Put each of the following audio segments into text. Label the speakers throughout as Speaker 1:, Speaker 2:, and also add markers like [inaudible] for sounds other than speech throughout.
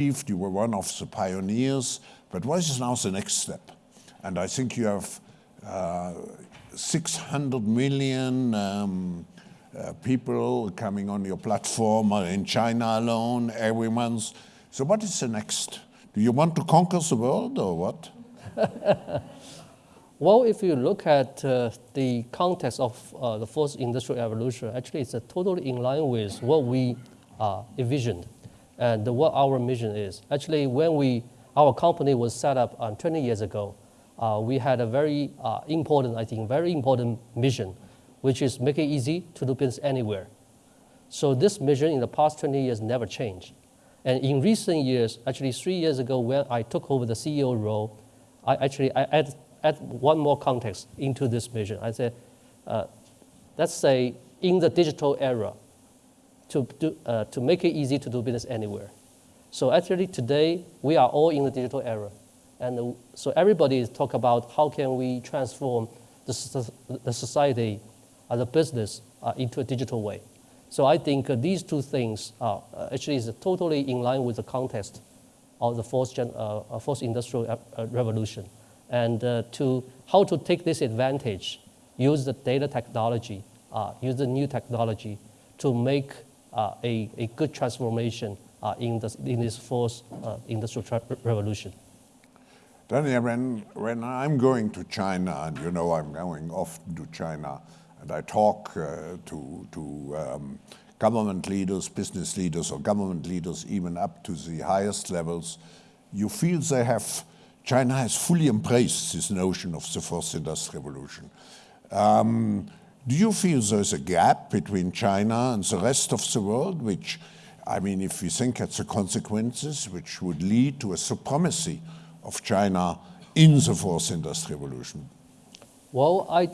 Speaker 1: You were one of the pioneers, but what is now the next step? And I think you have uh, 600 million um, uh, people coming on your platform in China alone every month. So what is the next? Do you want to conquer the world or what? [laughs]
Speaker 2: well, if you look at uh, the context of uh, the fourth industrial revolution, actually it's totally in line with what we uh, envisioned and what our mission is. Actually, when we, our company was set up uh, 20 years ago, uh, we had a very uh, important, I think, very important mission, which is make it easy to do business anywhere. So this mission in the past 20 years never changed. And in recent years, actually three years ago when I took over the CEO role, I actually I add, add one more context into this mission. I said, uh, let's say in the digital era, to, do, uh, to make it easy to do business anywhere. So actually today, we are all in the digital era. And uh, so everybody is talk about how can we transform the, the society, uh, the business uh, into a digital way. So I think uh, these two things are uh, actually is totally in line with the context of the fourth, gen, fourth industrial revolution. And to how to take this advantage, use the data technology, use the new technology to make a, a good transformation uh, in, this, in this fourth uh, industrial revolution.
Speaker 1: Daniel, when, when I'm going to China, and you know I'm going often to China, and I talk uh, to, to um, government leaders, business leaders, or government leaders, even up to the highest levels, you feel they have, China has fully embraced this notion of the fourth industrial revolution. Um, do you feel there's a gap between China and the rest of the world, which, I mean, if you think at the consequences, which would lead to a supremacy of China in the fourth industrial revolution?
Speaker 2: Well, I,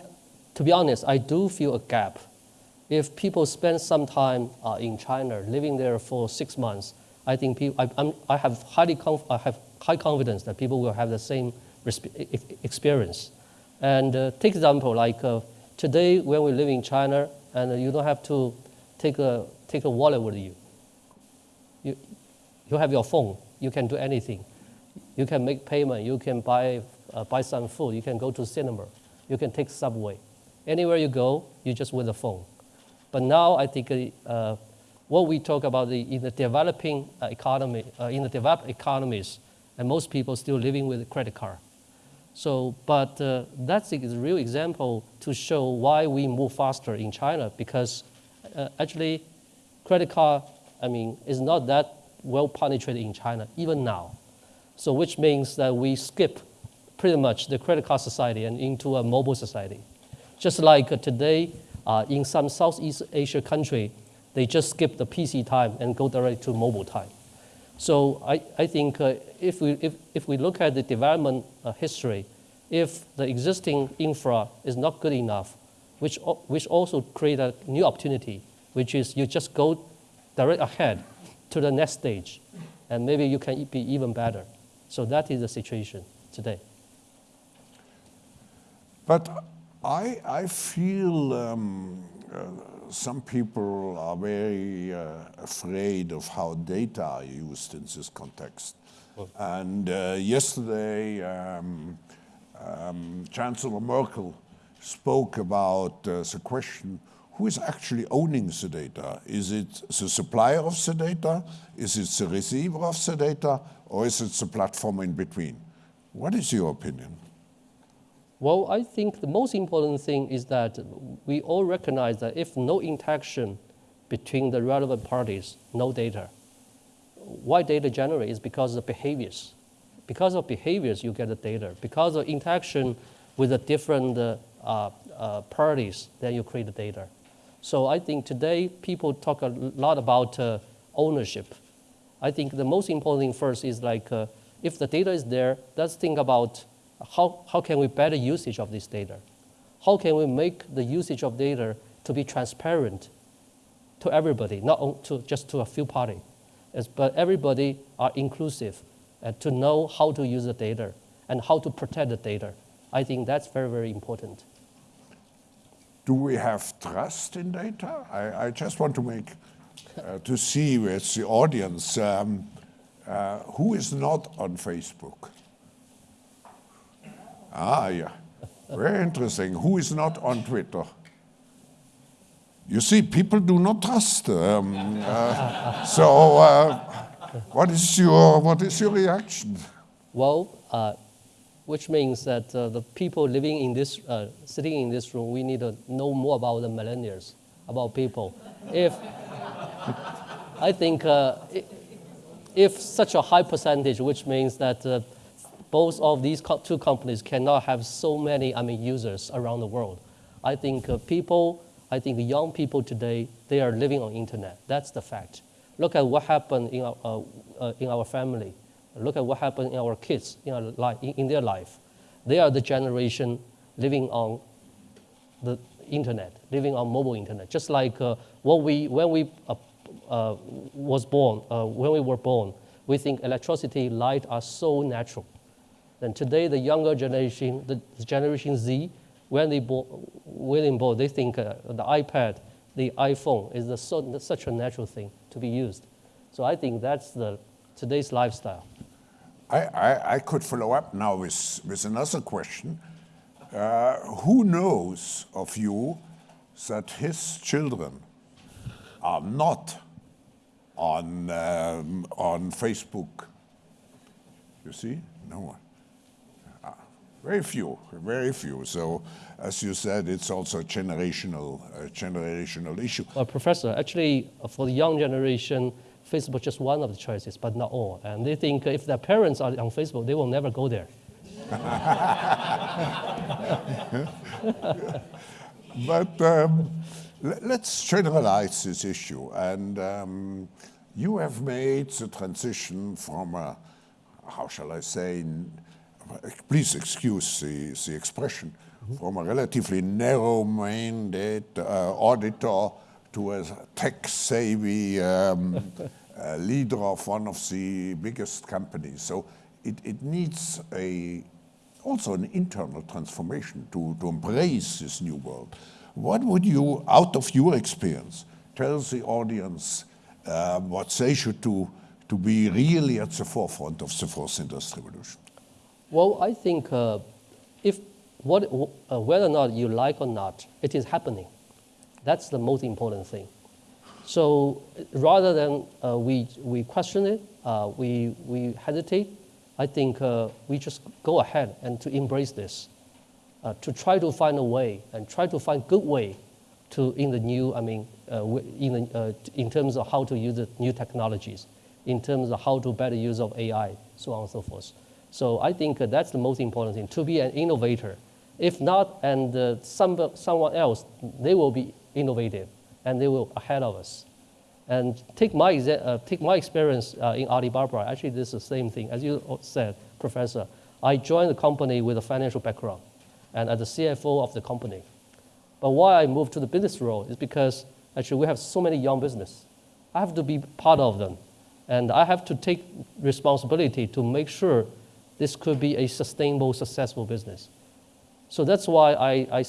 Speaker 2: to be honest, I do feel a gap. If people spend some time uh, in China, living there for six months, I think people, I, I have highly I have high confidence that people will have the same experience. And uh, take example like uh, Today, when we live in China, and you don't have to take a, take a wallet with you. you. You have your phone. You can do anything. You can make payment. You can buy, uh, buy some food. You can go to cinema. You can take subway. Anywhere you go, you just with a phone. But now I think uh, what we talk about the, in the developing uh, economy, uh, in the developed economies, and most people still living with a credit card. So, but uh, that's a real example to show why we move faster in China because uh, actually credit card, I mean, is not that well penetrated in China even now. So which means that we skip pretty much the credit card society and into a mobile society. Just like uh, today uh, in some Southeast Asia country, they just skip the PC time and go directly to mobile time. So I, I think uh, if, we, if, if we look at the development uh, history, if the existing infra is not good enough, which, which also create a new opportunity, which is you just go direct ahead to the next stage, and maybe you can be even better. So that is the situation today.
Speaker 1: But I, I feel um, uh, some people are very uh, afraid of how data are used in this context. Oh. And uh, yesterday, um, um, Chancellor Merkel spoke about uh, the question, who is actually owning the data? Is it the supplier of the data? Is it the receiver of the data? Or is it the platform in between? What is your opinion?
Speaker 2: Well, I think the most important thing is that we all recognize that if no interaction between the relevant parties, no data. Why data generate is because of behaviors. Because of behaviors, you get the data. Because of interaction with the different uh, uh, parties, then you create the data. So I think today people talk a lot about uh, ownership. I think the most important thing first is like, uh, if the data is there, let's think about how, how can we better usage of this data? How can we make the usage of data to be transparent to everybody, not to, just to a few parties, but everybody are inclusive and to know how to use the data and how to protect the data. I think that's very, very important.
Speaker 1: Do we have trust in data? I, I just want to make, uh, to see with the audience, um, Uh, who is not on Facebook? Ah, yeah. Very interesting. Who is not on Twitter? You see, people do not trust. Um, uh, so, uh, what is your what is your reaction?
Speaker 2: Well, uh, which means that uh, the people living in this, uh, sitting in this room, we need to know more about the millennials, about people. If I think uh, if such a high percentage, which means that both of these two companies cannot have so many, I mean, users around the world. I think uh, people, I think young people today, they are living on internet. That's the fact. Look at what happened in our, uh, uh, in our family. Look at what happened in our kids in, our in, in their life. They are the generation living on the internet, living on mobile internet. Just like uh, what we, when we uh, uh, was born, when we were born, we think electricity, light are so natural. Then today, the younger generation, the Generation Z, when they born, when they born, they think uh, the iPad, the iPhone is the, so, such a natural thing to be used. So I think that's the today's lifestyle.
Speaker 1: I, I, I could follow up now with, with another question. Uh, who knows of you that his children are not on, um, on Facebook? You see? No one. Uh, very few, very few. So, as you said, it's also a generational, uh, generational issue.
Speaker 2: Well, Professor, actually, for the young generation, Facebook is just one of the choices, but not all. And they think if their parents are on Facebook, they will never go there. [laughs]
Speaker 1: but um, let's generalize this issue. And um, you have made the transition from a, how shall I say, please excuse the, the expression, mm -hmm. from a relatively narrow-minded uh, auditor to a tech-savvy um, [laughs] uh, leader of one of the biggest companies. So it, it needs a also an internal transformation to, to embrace this new world. What would you, out of your experience, tell the audience uh, what they should do to be really at the forefront of the fourth industrial revolution?
Speaker 2: Well, I think uh, if what, uh, whether or not you like or not, it is happening. That's the most important thing. So rather than uh, we, we question it, uh, we, we hesitate, I think uh, we just go ahead and to embrace this, uh, to try to find a way and try to find good way to in the new, I mean, in, the, in terms of how to use the new technologies, in terms of how to better use of AI, so on and so forth. So I think that's the most important thing, to be an innovator. If not, and some, someone else, they will be innovative and they will ahead of us. And take my, uh, take my experience uh, in Alibaba, actually this is the same thing. As you said, Professor, I joined the company with a financial background and as the CFO of the company. But why I moved to the business role is because actually we have so many young business. I have to be part of them. And I have to take responsibility to make sure this could be a sustainable, successful business. So that's why I, I,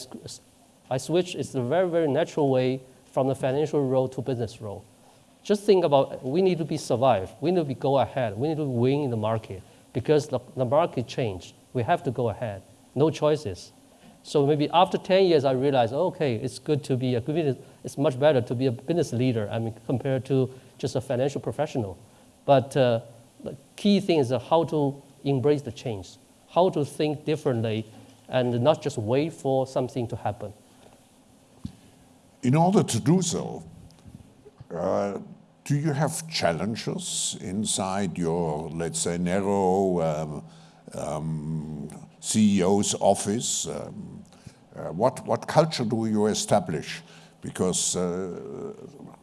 Speaker 2: I switch. It's a very, very natural way from the financial role to business role. Just think about we need to be survive. We need to go ahead. We need to win in the market because the, the market changed. We have to go ahead. No choices. So maybe after 10 years, I realized, okay, it's good to be a good It's much better to be a business leader, I mean, compared to just a financial professional. But uh, the key thing is how to embrace the change, how to think differently, and not just wait for something to happen
Speaker 1: in order to do so, uh, do you have challenges inside your, let's say, narrow um, um, CEO's office? Um, uh, what, what culture do you establish? Because uh,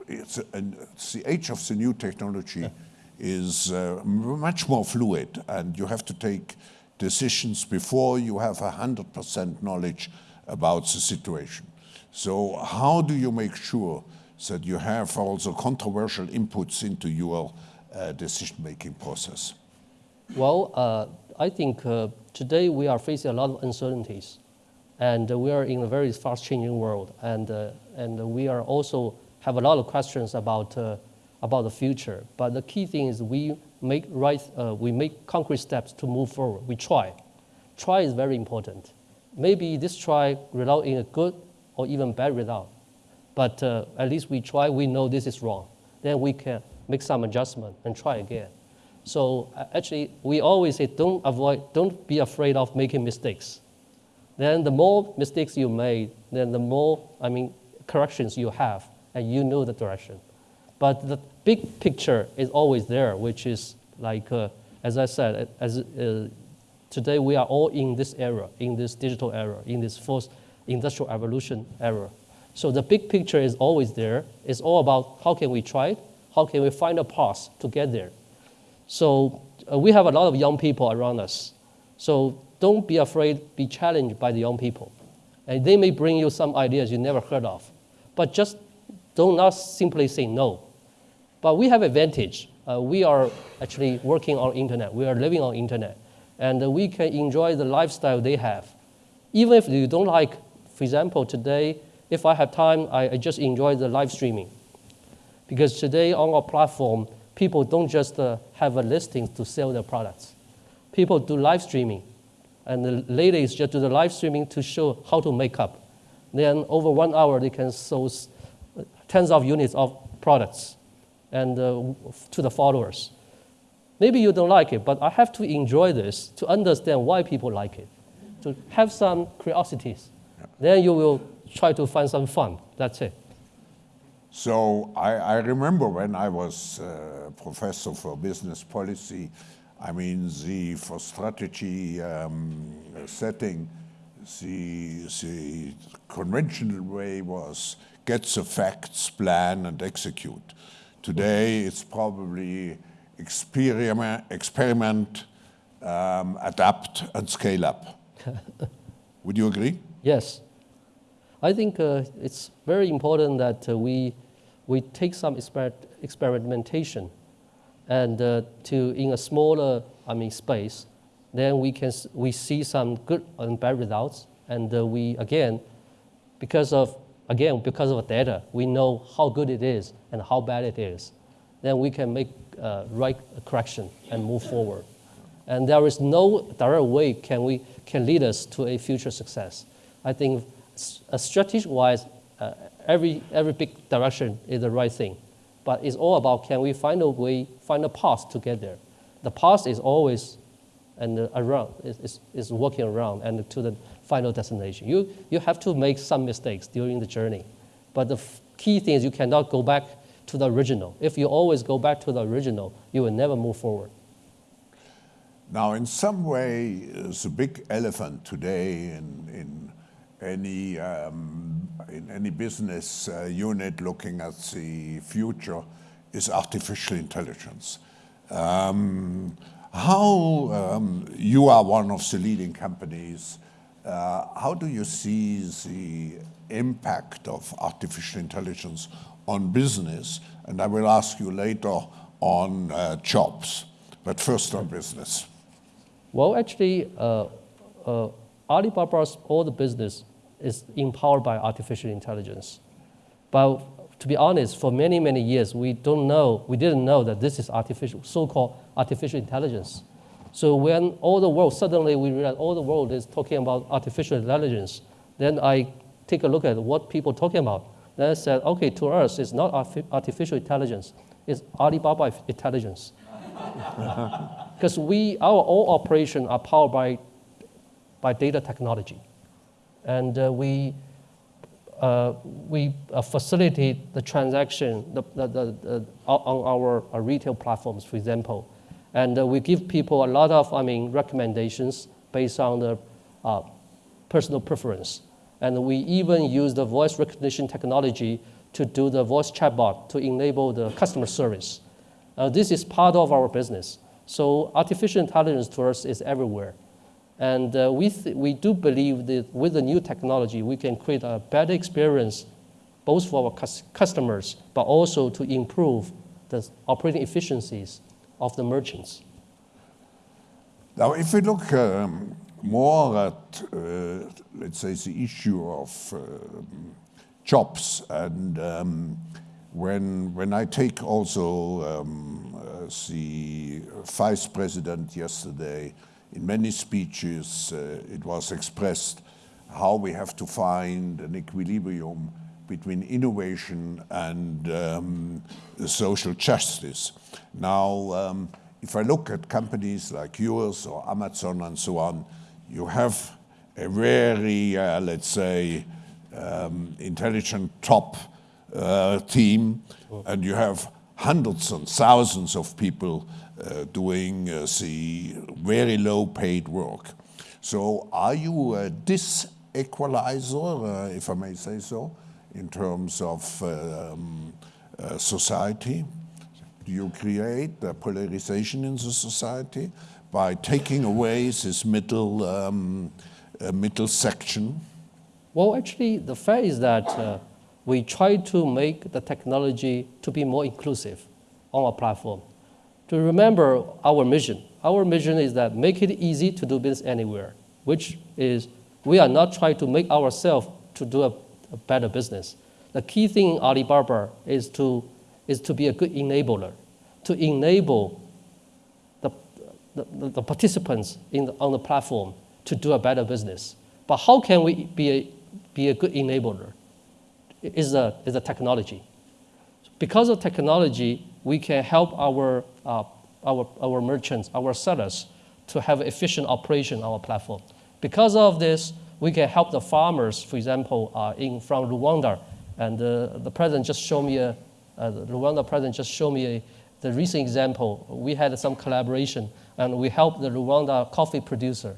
Speaker 1: it's, it's, the age of the new technology yeah. Is uh, much more fluid and you have to take decisions before you have 100% knowledge about the situation. So how do you make sure that you have also controversial inputs into your uh, decision-making process?
Speaker 2: Well, uh, I think uh, today we are facing a lot of uncertainties, and we are in a very fast-changing world, and uh, and we are also have a lot of questions about uh, about the future. But the key thing is we make right, uh, we make concrete steps to move forward. We try. Try is very important. Maybe this try result in a good or even bad result, but uh, at least we try. We know this is wrong. Then we can make some adjustment and try again. So uh, actually, we always say don't avoid, don't be afraid of making mistakes. Then the more mistakes you made, then the more I mean corrections you have, and you know the direction. But the big picture is always there, which is like, uh, as I said, as, uh, today we are all in this era, in this digital era, in this fourth industrial evolution era. So the big picture is always there. It's all about how can we try it, how can we find a path to get there. So uh, we have a lot of young people around us. So don't be afraid, be challenged by the young people. And they may bring you some ideas you never heard of. But just do not simply say no. But we have advantage. Uh, we are actually working on internet. We are living on internet. And we can enjoy the lifestyle they have. Even if you don't like, for example, today, if I have time, I, I just enjoy the live streaming. Because today on our platform, people don't just uh, have a listing to sell their products. People do live streaming. And the ladies just do the live streaming to show how to make up. Then over one hour, they can sell tens of units of products and uh, to the followers. Maybe you don't like it, but I have to enjoy this to understand why people like it, to have some curiosities. Then you will try to find some fun. That's it.
Speaker 1: So I, I remember when I was uh, professor for business policy, I mean, the for strategy um, setting, the, the conventional way was get the facts, plan, and execute. Today, it's probably experiment, experiment um, adapt, and scale up. [laughs] Would you agree?
Speaker 2: Yes. I think uh, it's very important that uh, we we take some exper experimentation and uh, to in a smaller I mean space, then we can we see some good and bad results, and uh, we again, because of again because of the data, we know how good it is and how bad it is. Then we can make uh, right correction and move forward. And there is no direct way can we can lead us to a future success. I think, strategic wise, uh, every, every big direction is the right thing. But it's all about can we find a way, find a path to get there. The path is always and uh, around, is, is working around and to the final destination. You, you have to make some mistakes during the journey. But the key thing is you cannot go back to the original. If you always go back to the original, you will never move forward.
Speaker 1: Now, in some way, the big elephant today in, in any um, in any business uh, unit looking at the future is artificial intelligence. Um, how um, you are one of the leading companies. Uh, how do you see the impact of artificial intelligence on business? And I will ask you later on uh, jobs, but first on business.
Speaker 2: Well, actually, uh, uh Alibaba's all the business is empowered by artificial intelligence. But to be honest, for many, many years, we don't know, we didn't know that this is artificial, so-called artificial intelligence. So when all the world, suddenly we realize all the world is talking about artificial intelligence, then I take a look at what people are talking about. Then I said, okay, to us, it's not artificial intelligence, it's Alibaba intelligence. [laughs] Because we, our all operations are powered by, by data technology and uh, we, uh, we uh, facilitate the transaction the, the, the, on our retail platforms, for example. And we give people a lot of, I mean, recommendations based on the personal preference. And we even use the voice recognition technology to do the voice chatbot to enable the customer service. Uh, this is part of our business. So artificial intelligence to us is everywhere. And uh, we, we do believe that with the new technology, we can create a better experience both for our customers, but also to improve the operating efficiencies of the merchants.
Speaker 1: Now, if we look um, more at, uh, let's say, the issue of uh, jobs, and um, when, when I take also um, the vice president yesterday, in many speeches, uh, it was expressed how we have to find an equilibrium between innovation and um, social justice. Now, um, if I look at companies like yours or Amazon and so on, you have a very, uh, let's say, um, intelligent top uh, team, and you have hundreds and thousands of people uh, doing uh, the very low paid work. So are you a disequalizer, uh, if I may say so, in terms of um, uh, society? Do you create a polarization in the society by taking away this middle, um, uh, middle section?
Speaker 2: Well, actually, the fact is that uh, we try to make the technology to be more inclusive on our platform. To remember our mission. Our mission is that make it easy to do business anywhere, which is we are not trying to make ourselves to do a, a better business. The key thing in Alibaba is to, is to be a good enabler, to enable the, the, the participants in the, on the platform to do a better business. But how can we be a, be a good enabler? Is a, is a technology. Because of technology, we can help our, uh, our, our merchants, our sellers, to have efficient operation on our platform. Because of this, we can help the farmers, for example, uh, in, from Rwanda. And uh, the president just showed me, a, uh, the Rwanda president just showed me a, the recent example. We had some collaboration, and we helped the Rwanda coffee producer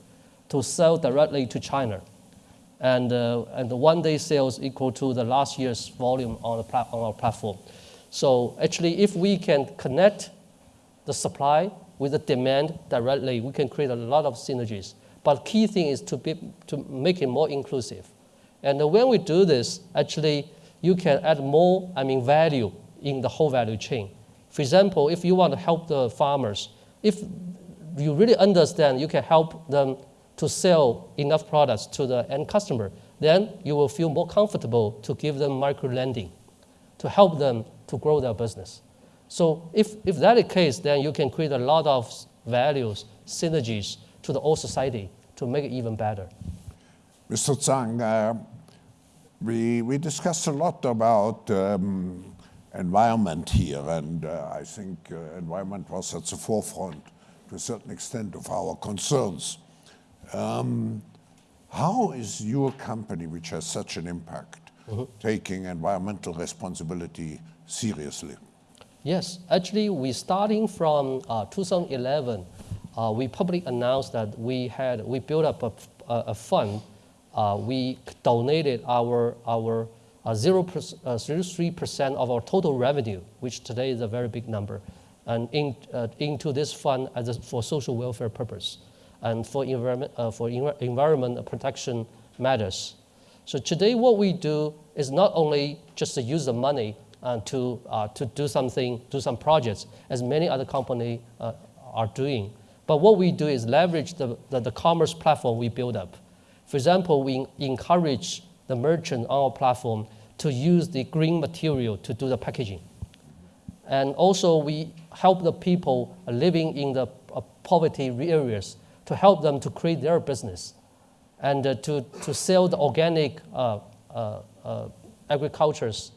Speaker 2: to sell directly to China and, uh, and the one day sales equal to the last year's volume on, the on our platform. So actually, if we can connect the supply with the demand directly, we can create a lot of synergies. But key thing is to, be, to make it more inclusive. And when we do this, actually, you can add more, I mean, value in the whole value chain. For example, if you want to help the farmers, if you really understand, you can help them to sell enough products to the end customer, then you will feel more comfortable to give them micro lending to help them to grow their business. So if, if that is the case, then you can create a lot of values, synergies to the whole society to make it even better.
Speaker 1: Mr. Zhang, uh, we, we discussed a lot about um, environment here, and uh, I think uh, environment was at the forefront to a certain extent of our concerns. Um, how is your company, which has such an impact, mm -hmm. taking environmental responsibility seriously?
Speaker 2: Yes, actually, we starting from uh, 2011, uh, we publicly announced that we had we built up a, a, a fund. Uh, we donated our our uh, zero three percent of our total revenue, which today is a very big number, and in, uh, into this fund as a, for social welfare purpose and for environment, uh, for environment protection matters. So today what we do is not only just to use the money uh, to, uh, to do something, do some projects, as many other companies uh, are doing. But what we do is leverage the, the, the, commerce platform we build up. For example, we encourage the merchant on our platform to use the green material to do the packaging. And also we help the people living in the uh, poverty areas to help them to create their business and uh, to, to sell the organic uh, uh, uh agriculture's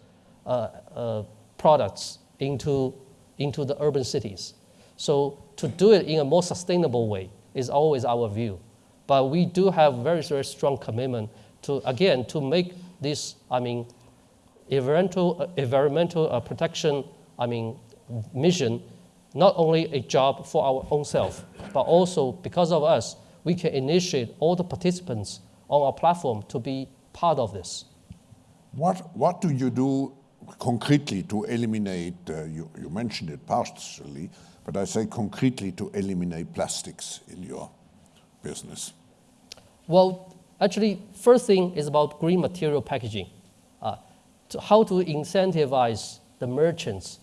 Speaker 2: uh, uh, products into, into the urban cities. So to do it in a more sustainable way is always our view. But we do have very, very strong commitment to, again, to make this, I mean, environmental, environmental protection, I mean, mission not only a job for our own self, but also because of us, we can initiate all the participants on our platform to be part of this.
Speaker 1: What, what do you do concretely to eliminate, uh, you, you mentioned it partially, but I say concretely to eliminate plastics in your business?
Speaker 2: Well, actually, first thing is about green material packaging. Uh, to how to incentivize the merchants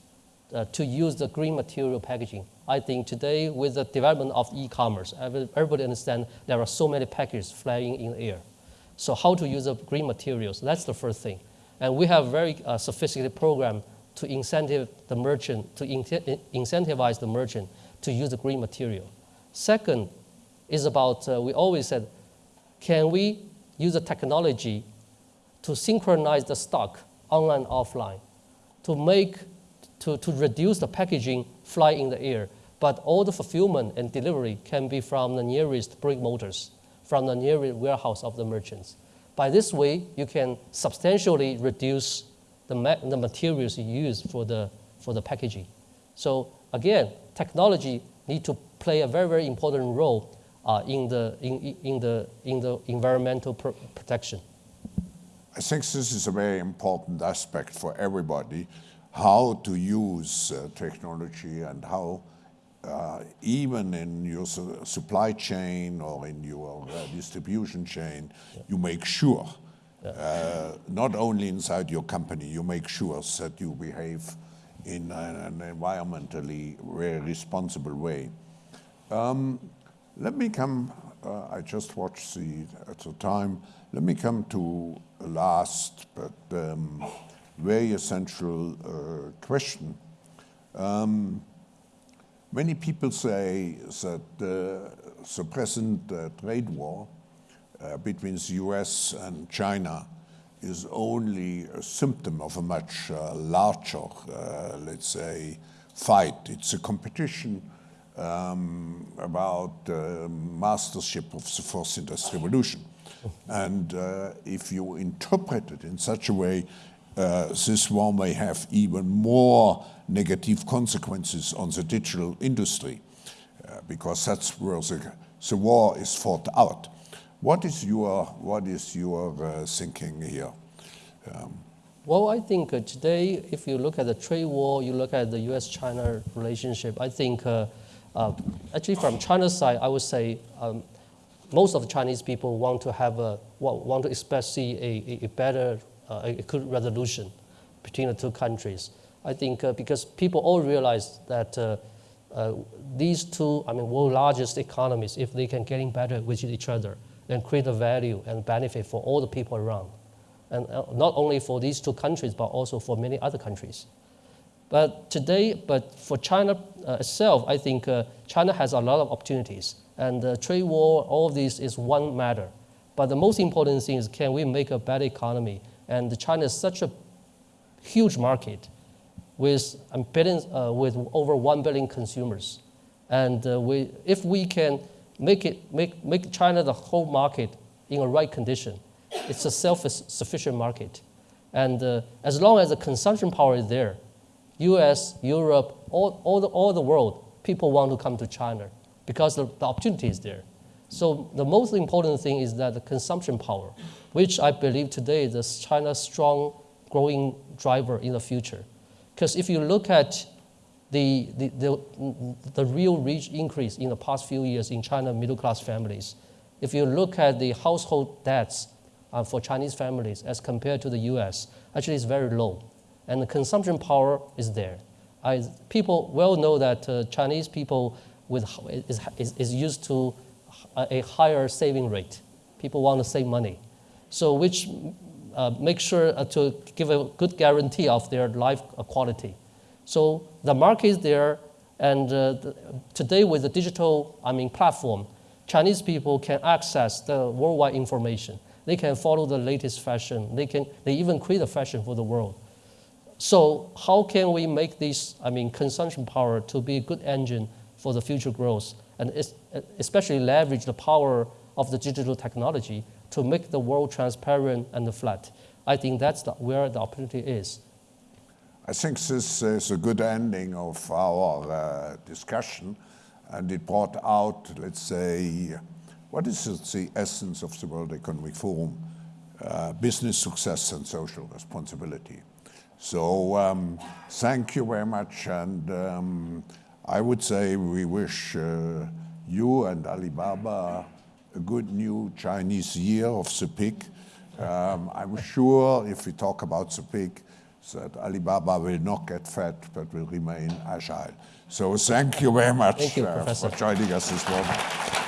Speaker 2: uh, to use the green material packaging. I think today with the development of e-commerce, everybody understands there are so many packages flying in the air. So how to use the green materials, that's the first thing. And we have very uh, sophisticated program to incentive the merchant, to incentivize the merchant to use the green material. Second is about, uh, we always said, can we use the technology to synchronize the stock online offline to make, to, to reduce the packaging fly in the air, but all the fulfillment and delivery can be from the nearest brick motors, from the nearest warehouse of the merchants. By this way, you can substantially reduce the, ma the materials you use for the, for the packaging. So again, technology need to play a very, very important role uh, in, the, in, in, the, in the environmental pr protection.
Speaker 1: I think this is a very important aspect for everybody, how to use uh, technology and how uh, even in your su supply chain or in your uh, distribution chain, yeah. you make sure. Uh, not only inside your company, you make sure that you behave in an, environmentally very responsible way. Um, let me come, uh, I just watched the, at the time, let me come to a last but um, very essential uh, question. Um, Many people say that uh, the present uh, trade war uh, between the US and China is only a symptom of a much uh, larger, uh, let's say, fight. It's a competition um, about uh, mastership of the fourth industrial revolution. And if you interpret it in such a way, this war may have even more negative consequences on the digital industry, uh, because that's where the, the war is fought out. What is your, what is your uh, thinking here? Um,
Speaker 2: well, I think uh, today, if you look at the trade war, you look at the U.S.-China relationship, I think uh, uh, actually from China's side, I would say um, most of the Chinese people want to have a, want to expect see a, a better, uh, a good resolution between the two countries. I think uh, because people all realize that these two, I mean, world largest economies, if they can getting better with each other and create a value and benefit for all the people around. And uh, not only for these two countries, but also for many other countries. But today, but for China uh, itself, I think uh, China has a lot of opportunities. And the trade war, all of this is one matter. But the most important thing is can we make a better economy? And China is such a huge market with, billions, uh, with over 1 billion consumers. And uh, we, if we can make, it, make, make China the whole market in a right condition, it's a self-sufficient market. And uh, as long as the consumption power is there, US, Europe, all, all, the, all the world, people want to come to China because the, the opportunity is there. So the most important thing is that the consumption power, which I believe today is China's strong growing driver in the future. Because if you look at the, the, the, the real rich increase in the past few years in China middle class families, if you look at the household debts uh, for Chinese families as compared to the US, actually it's very low. And the consumption power is there. I, people well know that uh, Chinese people with, is, is, is used to a, higher saving rate. People want to save money. So which uh, make sure uh, to give a good guarantee of their life quality. So the market is there, and uh, the, today with the digital I mean, platform, Chinese people can access the worldwide information. They can follow the latest fashion. They, can, they even create a fashion for the world. So how can we make this, I mean, consumption power to be a good engine for the future growth, and especially leverage the power of the digital technology to make the world transparent and flat. I think that's the, where the opportunity is.
Speaker 1: I think this is a good ending of our uh, discussion, and it brought out, let's say, what is the essence of the World Economic Forum? Uh, business success and social responsibility. So um, thank you very much, and um, I would say we wish uh, you and Alibaba a good new Chinese year of the pig. Um, I'm sure if we talk about the pig, that Alibaba will not get fat, but will remain agile. So thank you very much
Speaker 2: you,
Speaker 1: uh, for joining us this morning.